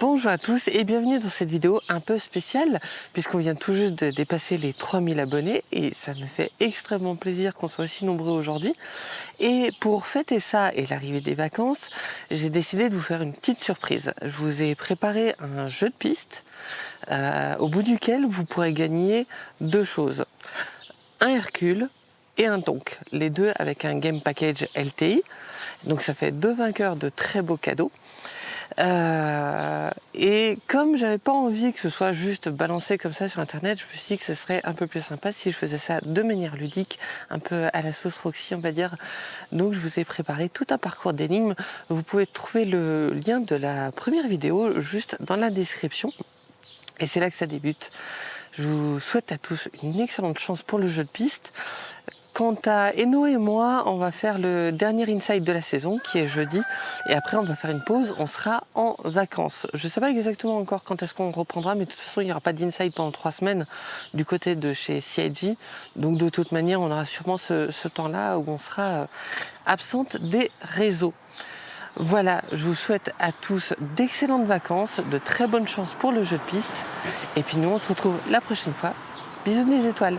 Bonjour à tous et bienvenue dans cette vidéo un peu spéciale puisqu'on vient tout juste de dépasser les 3000 abonnés et ça me fait extrêmement plaisir qu'on soit aussi nombreux aujourd'hui. Et pour fêter ça et l'arrivée des vacances, j'ai décidé de vous faire une petite surprise. Je vous ai préparé un jeu de piste euh, au bout duquel vous pourrez gagner deux choses. Un Hercule et un Tonk, les deux avec un game package LTI. Donc ça fait deux vainqueurs de très beaux cadeaux. Euh, et comme j'avais pas envie que ce soit juste balancé comme ça sur internet, je me suis dit que ce serait un peu plus sympa si je faisais ça de manière ludique, un peu à la sauce Roxy on va dire. Donc je vous ai préparé tout un parcours d'énigmes. Vous pouvez trouver le lien de la première vidéo juste dans la description. Et c'est là que ça débute. Je vous souhaite à tous une excellente chance pour le jeu de piste. Quant à Eno et moi, on va faire le dernier inside de la saison qui est jeudi et après on va faire une pause, on sera en vacances. Je ne sais pas exactement encore quand est-ce qu'on reprendra mais de toute façon il n'y aura pas d'inside pendant trois semaines du côté de chez CIG donc de toute manière on aura sûrement ce, temps-là où on sera euh, absente des réseaux. Voilà, je vous souhaite à tous d'excellentes vacances, de très bonnes chances pour le jeu de piste et puis nous on se retrouve la prochaine fois. Bisous des étoiles